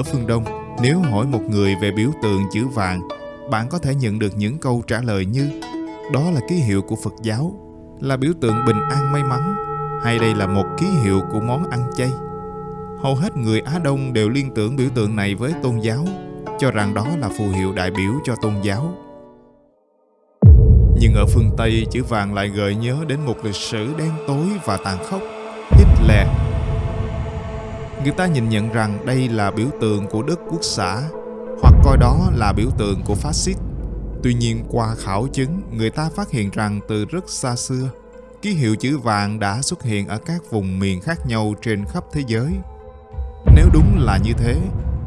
Ở phương Đông, nếu hỏi một người về biểu tượng chữ vàng, bạn có thể nhận được những câu trả lời như đó là ký hiệu của Phật giáo, là biểu tượng bình an may mắn, hay đây là một ký hiệu của món ăn chay. Hầu hết người Á Đông đều liên tưởng biểu tượng này với tôn giáo, cho rằng đó là phù hiệu đại biểu cho tôn giáo. Nhưng ở phương Tây, chữ vàng lại gợi nhớ đến một lịch sử đen tối và tàn khốc, Hitler. Người ta nhìn nhận rằng đây là biểu tượng của Đức Quốc xã, hoặc coi đó là biểu tượng của phát xít. Tuy nhiên qua khảo chứng, người ta phát hiện rằng từ rất xa xưa, ký hiệu chữ vàng đã xuất hiện ở các vùng miền khác nhau trên khắp thế giới. Nếu đúng là như thế,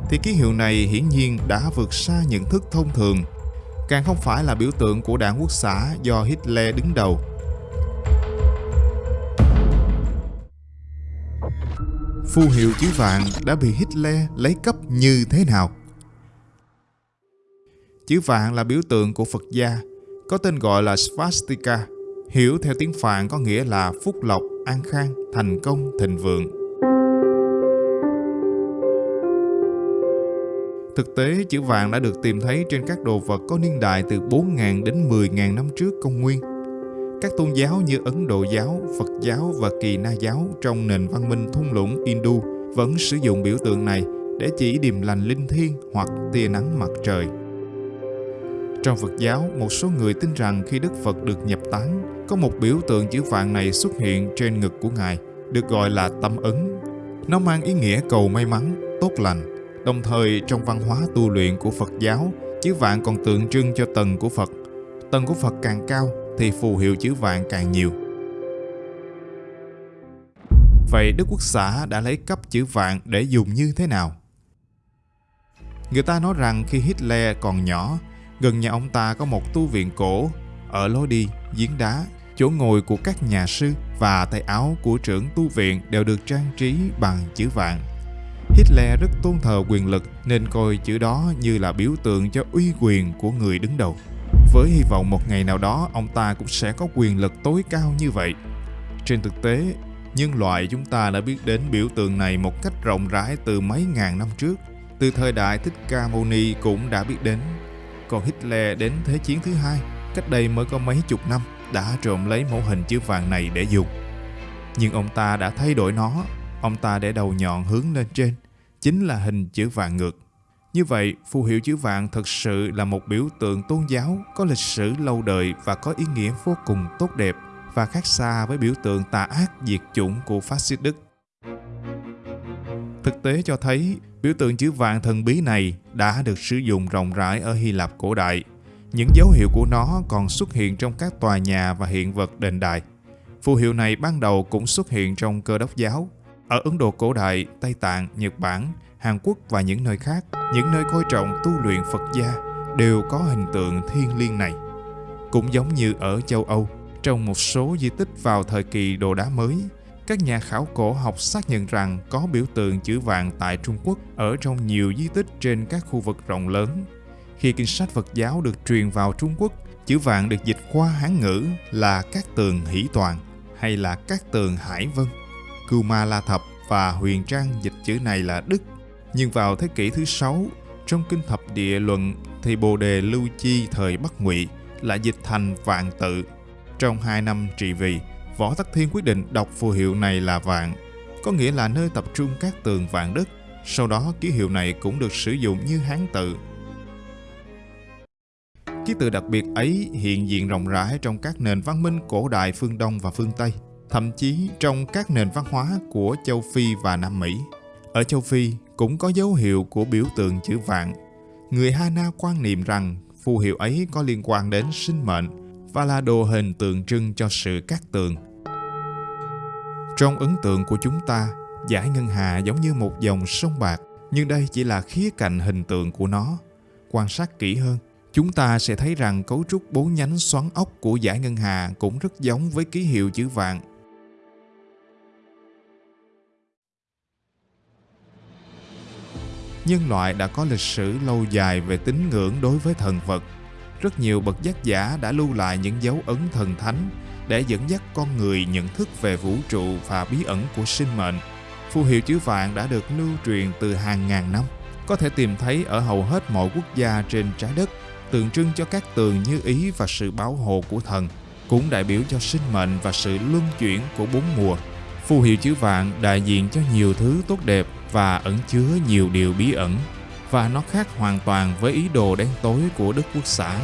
thì ký hiệu này hiển nhiên đã vượt xa nhận thức thông thường, càng không phải là biểu tượng của đảng quốc xã do Hitler đứng đầu. Phù hiệu chữ vàng đã bị Hitler lấy cấp như thế nào? Chữ vàng là biểu tượng của Phật gia, có tên gọi là Svastika, hiểu theo tiếng Phạn có nghĩa là phúc lộc, an khang, thành công, thịnh vượng. Thực tế, chữ vàng đã được tìm thấy trên các đồ vật có niên đại từ 4.000 đến 10.000 năm trước công nguyên. Các tôn giáo như Ấn Độ giáo, Phật giáo và Kỳ Na giáo trong nền văn minh thung lũng Hindu vẫn sử dụng biểu tượng này để chỉ điềm lành linh thiêng hoặc tia nắng mặt trời. Trong Phật giáo, một số người tin rằng khi Đức Phật được nhập tán, có một biểu tượng chữ vàng này xuất hiện trên ngực của Ngài, được gọi là tâm ấn. Nó mang ý nghĩa cầu may mắn, tốt lành. Đồng thời, trong văn hóa tu luyện của Phật giáo, chữ vàng còn tượng trưng cho tầng của Phật. Tầng của Phật càng cao, thì phù hiệu chữ vạn càng nhiều. Vậy Đức Quốc xã đã lấy cấp chữ vạn để dùng như thế nào? Người ta nói rằng khi Hitler còn nhỏ, Gần nhà ông ta có một tu viện cổ, ở lối đi, giếng đá, chỗ ngồi của các nhà sư và tay áo của trưởng tu viện đều được trang trí bằng chữ vạn. Hitler rất tôn thờ quyền lực nên coi chữ đó như là biểu tượng cho uy quyền của người đứng đầu. Với hy vọng một ngày nào đó ông ta cũng sẽ có quyền lực tối cao như vậy. Trên thực tế, nhân loại chúng ta đã biết đến biểu tượng này một cách rộng rãi từ mấy ngàn năm trước. Từ thời đại Thích Ca Mâu Ni cũng đã biết đến còn Hitler đến Thế chiến thứ hai, cách đây mới có mấy chục năm, đã trộm lấy mẫu hình chữ vàng này để dùng. Nhưng ông ta đã thay đổi nó, ông ta để đầu nhọn hướng lên trên, chính là hình chữ vàng ngược. Như vậy, phù hiệu chữ vạn thực sự là một biểu tượng tôn giáo có lịch sử lâu đời và có ý nghĩa vô cùng tốt đẹp và khác xa với biểu tượng tà ác diệt chủng của phát xít Đức. Thực tế cho thấy biểu tượng chữ vàng thần bí này đã được sử dụng rộng rãi ở Hy Lạp cổ đại. Những dấu hiệu của nó còn xuất hiện trong các tòa nhà và hiện vật đền đài. Phù hiệu này ban đầu cũng xuất hiện trong cơ đốc giáo. Ở Ấn Độ cổ đại, Tây Tạng, Nhật Bản, Hàn Quốc và những nơi khác, những nơi coi trọng tu luyện Phật gia đều có hình tượng thiên liêng này. Cũng giống như ở châu Âu, trong một số di tích vào thời kỳ đồ đá mới, các nhà khảo cổ học xác nhận rằng có biểu tượng chữ vàng tại Trung Quốc ở trong nhiều di tích trên các khu vực rộng lớn. Khi kinh sách Phật giáo được truyền vào Trung Quốc, chữ vàng được dịch qua Hán ngữ là các tường hỷ toàn hay là các tường hải vân. Cưu La Thập và Huyền Trang dịch chữ này là Đức. Nhưng vào thế kỷ thứ sáu, trong kinh thập địa luận thì Bồ Đề Lưu Chi thời Bắc Ngụy lại dịch thành vạn tự. Trong hai năm trị vì, Võ Tắc Thiên quyết định đọc phù hiệu này là vạn, có nghĩa là nơi tập trung các tường vạn đất. Sau đó ký hiệu này cũng được sử dụng như hán tự. Ký tự đặc biệt ấy hiện diện rộng rãi trong các nền văn minh cổ đại phương Đông và phương Tây, thậm chí trong các nền văn hóa của châu Phi và Nam Mỹ. Ở châu Phi cũng có dấu hiệu của biểu tượng chữ vạn. Người Hana quan niệm rằng phù hiệu ấy có liên quan đến sinh mệnh và là đồ hình tượng trưng cho sự cát tường. Trong ấn tượng của chúng ta, giải ngân hà giống như một dòng sông bạc, nhưng đây chỉ là khía cạnh hình tượng của nó. Quan sát kỹ hơn, chúng ta sẽ thấy rằng cấu trúc bốn nhánh xoắn ốc của giải ngân hà cũng rất giống với ký hiệu chữ vạn. nhân loại đã có lịch sử lâu dài về tín ngưỡng đối với thần vật. Rất nhiều bậc giác giả đã lưu lại những dấu ấn thần thánh để dẫn dắt con người nhận thức về vũ trụ và bí ẩn của sinh mệnh. Phù hiệu chữ vạn đã được lưu truyền từ hàng ngàn năm, có thể tìm thấy ở hầu hết mọi quốc gia trên trái đất, tượng trưng cho các tường như ý và sự bảo hộ của thần, cũng đại biểu cho sinh mệnh và sự luân chuyển của bốn mùa. Phù hiệu chữ vạn đại diện cho nhiều thứ tốt đẹp và ẩn chứa nhiều điều bí ẩn, và nó khác hoàn toàn với ý đồ đen tối của Đức Quốc xã.